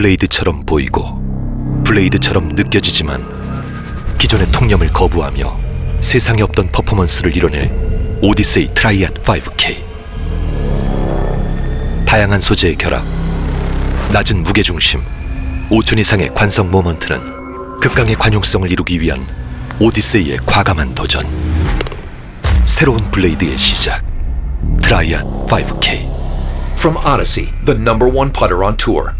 블레이드처럼 보이고 블레이드처럼 느껴지지만 기존의 통념을 거부하며 세상에 없던 퍼포먼스를 이뤄낼 오디세이 트라이핫 5K 다양한 소재의 결합 낮은 무게중심 5천 이상의 관성 모먼트는 극강의 관용성을 이루기 위한 오디세이의 과감한 도전. 새로운 블레이드의 시작 트라이핫 5K From Odyssey, the number one putter on tour.